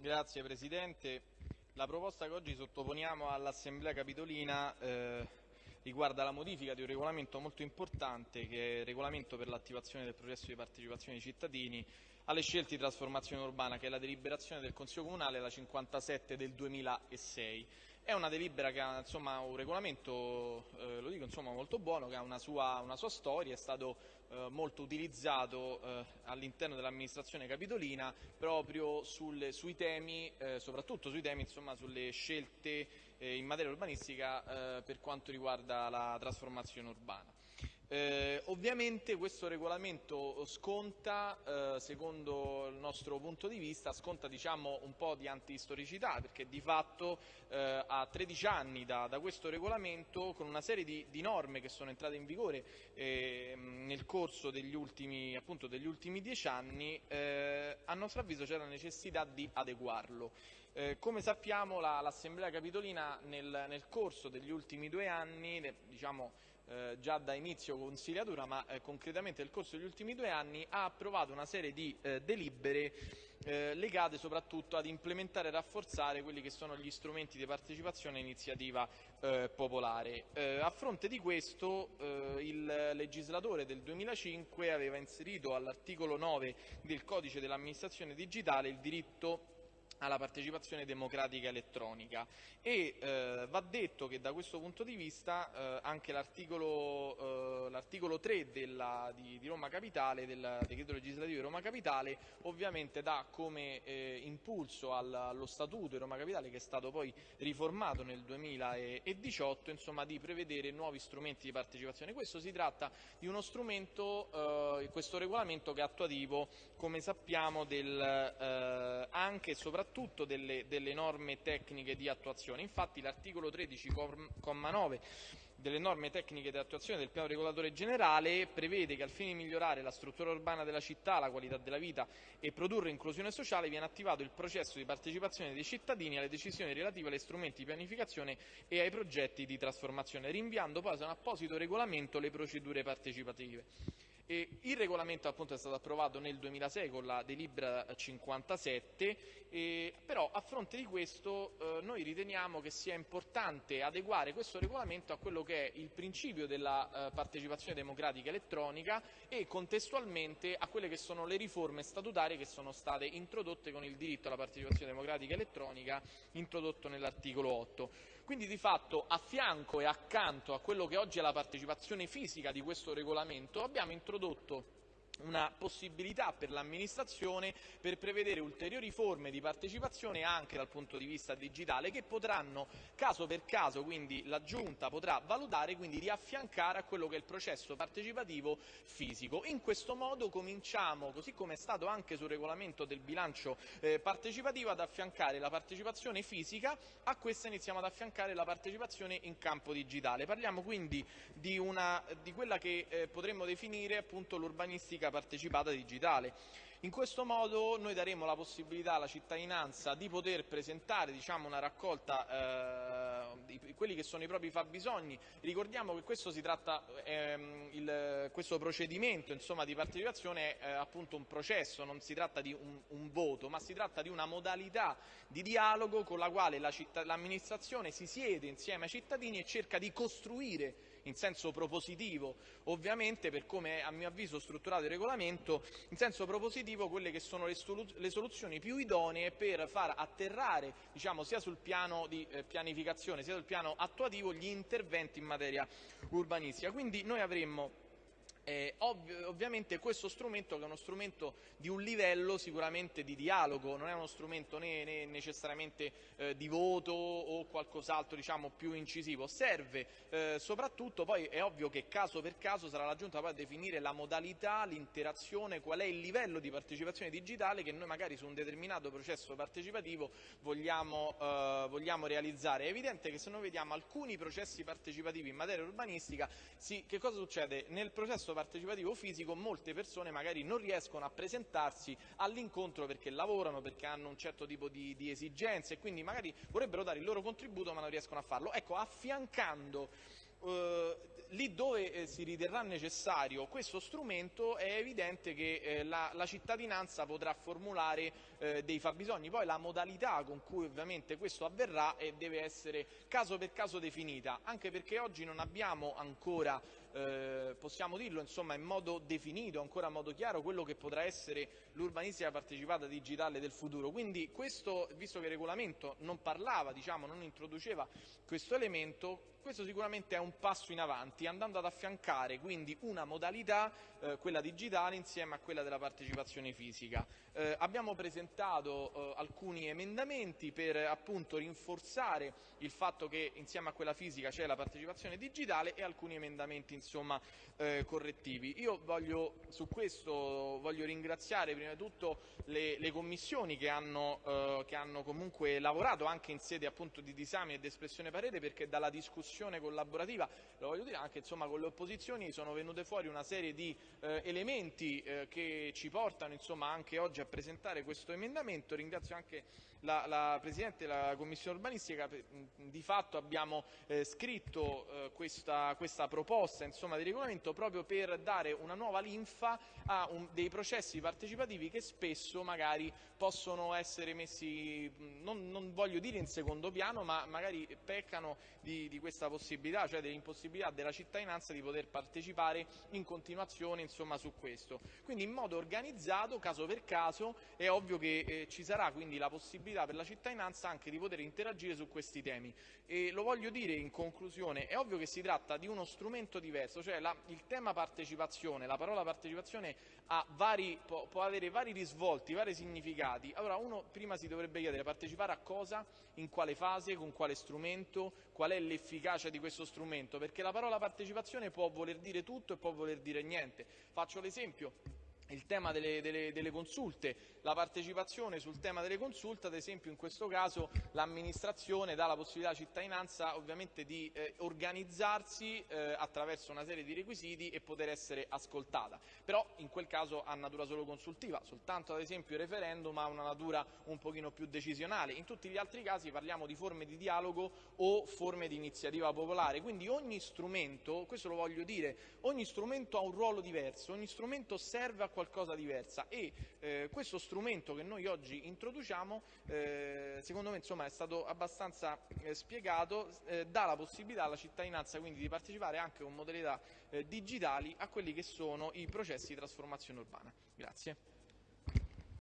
Grazie Presidente. La proposta che oggi sottoponiamo all'Assemblea Capitolina eh, riguarda la modifica di un regolamento molto importante che è il regolamento per l'attivazione del processo di partecipazione dei cittadini alle scelte di trasformazione urbana che è la deliberazione del Consiglio Comunale la 57 del 2006. È una delibera che ha insomma, un regolamento, eh, lo dico, insomma, molto buono, che ha una sua, una sua storia, è stato eh, molto utilizzato eh, all'interno dell'amministrazione capitolina proprio sul, sui temi, eh, soprattutto sui temi, insomma, sulle scelte eh, in materia urbanistica eh, per quanto riguarda la trasformazione urbana. Eh, ovviamente questo regolamento sconta, eh, secondo il nostro punto di vista, sconta diciamo, un po' di antistoricità perché di fatto eh, a 13 anni da, da, questo regolamento con una serie di, di, norme che sono entrate in vigore ehm, nel corso degli ultimi, appunto, degli ultimi 10 anni, eh, a nostro avviso c'è la necessità di adeguarlo. Eh, come sappiamo l'Assemblea Capitolina nel, nel, corso degli ultimi due anni, diciamo, eh, già da inizio consigliatura, ma eh, concretamente nel corso degli ultimi due anni, ha approvato una serie di eh, delibere eh, legate soprattutto ad implementare e rafforzare quelli che sono gli strumenti di partecipazione e iniziativa eh, popolare. A fronte di questo il legislatore del 2005 aveva inserito all'articolo 9 del codice dell'amministrazione digitale il diritto alla partecipazione democratica elettronica e eh, va detto che da questo punto di vista eh, anche l'articolo, eh, 3 della, di, di, Roma Capitale, del decreto legislativo di Roma Capitale, ovviamente dà come eh, impulso al, allo Statuto di Roma Capitale che è stato poi riformato nel 2018 insomma, di prevedere nuovi strumenti di partecipazione. Questo si tratta di uno strumento, eh, questo regolamento che è attuativo come sappiamo del, eh, anche e soprattutto soprattutto delle, delle norme tecniche di attuazione. Infatti l'articolo 13,9 delle norme tecniche di attuazione del piano regolatore generale prevede che al fine di migliorare la struttura urbana della città, la qualità della vita e produrre inclusione sociale viene attivato il processo di partecipazione dei cittadini alle decisioni relative agli strumenti di pianificazione e ai progetti di trasformazione, rinviando poi a un apposito regolamento le procedure partecipative. E il regolamento appunto è stato approvato nel 2006 con la delibera 57, e, però a fronte di questo eh, noi riteniamo che sia importante adeguare questo regolamento a quello che è il principio della eh, partecipazione democratica elettronica e contestualmente a quelle che sono le riforme statutarie che sono state introdotte con il diritto alla partecipazione democratica elettronica introdotto nell'articolo 8. Quindi di fatto a fianco e accanto a quello che oggi è la partecipazione fisica di questo regolamento abbiamo introdotto una possibilità per l'amministrazione per prevedere ulteriori forme di partecipazione anche dal punto di vista digitale che potranno caso per caso, quindi la Giunta potrà valutare quindi di affiancare a quello che è il processo partecipativo fisico. In questo modo cominciamo, così come è stato anche sul regolamento del bilancio eh, partecipativo, ad affiancare la partecipazione fisica, a questa iniziamo ad affiancare la partecipazione in campo digitale. Parliamo quindi di, una, di quella che eh, potremmo definire appunto l'urbanistica politica partecipata digitale. In questo modo noi daremo la possibilità alla cittadinanza di poter presentare diciamo, una raccolta eh, di quelli che sono i propri fabbisogni. Ricordiamo che questo, tratta, ehm, il, questo procedimento insomma, di partecipazione è eh, appunto un processo, non si tratta di un, un, voto, ma si tratta di una modalità di dialogo con la quale l'amministrazione si siede insieme ai cittadini e cerca di costruire in senso propositivo, ovviamente per come a mio avviso strutturato il regolamento, in senso propositivo quelle che sono le, le soluzioni più idonee per far atterrare diciamo, sia sul piano di eh, pianificazione sia sul piano attuativo gli interventi in materia urbanistica. Quindi noi avremmo eh, ovvi ovviamente questo strumento che è uno strumento di un livello sicuramente di dialogo, non è uno strumento né, né necessariamente eh, di voto o qualcos'altro diciamo, più incisivo, serve eh, soprattutto poi è ovvio che caso per caso sarà la Giunta poi a definire la modalità, l'interazione, qual è il livello di partecipazione digitale che noi magari su un determinato processo partecipativo vogliamo, eh, vogliamo realizzare. È evidente che se noi vediamo alcuni processi partecipativi in materia urbanistica, sì, che cosa succede? Nel processo partecipativo fisico molte persone magari non riescono a presentarsi all'incontro perché lavorano, perché hanno un certo tipo di, di esigenze e quindi magari vorrebbero dare il loro contributo ma non riescono a farlo. Ecco, affiancando eh, lì dove eh, si riterrà necessario questo strumento è evidente che eh, la, la, cittadinanza potrà formulare eh, dei fabbisogni. Poi la modalità con cui ovviamente questo avverrà eh, deve essere caso per caso definita, anche perché oggi non abbiamo ancora eh, possiamo dirlo insomma, in modo definito, ancora in modo chiaro, quello che potrà essere l'urbanistica partecipata digitale del futuro. Quindi questo, visto che il regolamento non parlava, diciamo, non introduceva questo elemento, questo sicuramente è un passo in avanti, andando ad affiancare quindi una modalità, eh, quella digitale, insieme a quella della partecipazione fisica. Eh, abbiamo presentato eh, alcuni emendamenti per appunto rinforzare il fatto che insieme a quella fisica c'è la partecipazione digitale e alcuni emendamenti insomma, eh, correttivi. Io voglio, su questo voglio ringraziare prima di tutto le, le commissioni che hanno, eh, che hanno, comunque lavorato anche in sede appunto di disami ed espressione parere perché dalla discussione collaborativa, lo voglio dire anche insomma, con le opposizioni sono venute fuori una serie di eh, elementi eh, che ci portano insomma, anche oggi a presentare questo emendamento. Ringrazio anche la, la Presidente della Commissione urbanistica, di fatto abbiamo eh, scritto eh, questa, questa, proposta insomma, di regolamento proprio per dare una nuova linfa a un, dei processi partecipativi che spesso magari possono essere messi, non, non voglio dire in secondo piano, ma magari peccano di, di questa possibilità, cioè dell'impossibilità della cittadinanza di poter partecipare in continuazione insomma, su questo. Quindi in modo organizzato, caso per caso, è ovvio che eh, ci sarà quindi la possibilità per la cittadinanza anche di poter interagire su questi temi. E lo voglio dire in conclusione, è ovvio che si tratta di uno strumento diverso, cioè la, il tema partecipazione, la parola partecipazione vari, può, può, avere vari risvolti, vari significati. Allora uno prima si dovrebbe chiedere partecipare a cosa, in quale fase, con quale strumento, qual è l'efficacia di questo strumento, perché la parola partecipazione può voler dire tutto e può voler dire niente. Faccio l'esempio il tema delle, delle, delle, consulte, la partecipazione sul tema delle consulte, ad esempio in questo caso l'amministrazione dà la possibilità alla cittadinanza ovviamente di eh, organizzarsi eh, attraverso una serie di requisiti e poter essere ascoltata, però in quel caso ha natura solo consultiva, soltanto ad esempio il referendum ha una natura un pochino più decisionale, in tutti gli altri casi parliamo di forme di dialogo o forme di iniziativa popolare, quindi ogni strumento, questo lo voglio dire, ogni strumento ha un ruolo diverso, ogni strumento serve a qualcosa diversa e eh, questo strumento che noi oggi introduciamo eh, secondo me insomma, è stato abbastanza eh, spiegato, eh, dà la possibilità alla cittadinanza quindi di partecipare anche con modalità eh, digitali a quelli che sono i processi di trasformazione urbana. Grazie.